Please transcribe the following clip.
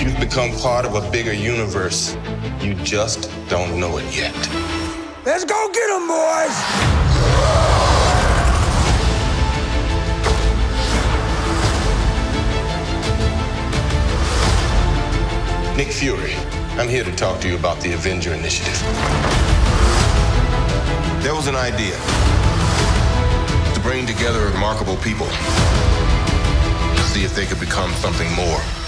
You've become part of a bigger universe. You just don't know it yet. Let's go get them, boys! Nick Fury, I'm here to talk to you about the Avenger Initiative. There was an idea to bring together remarkable people to see if they could become something more.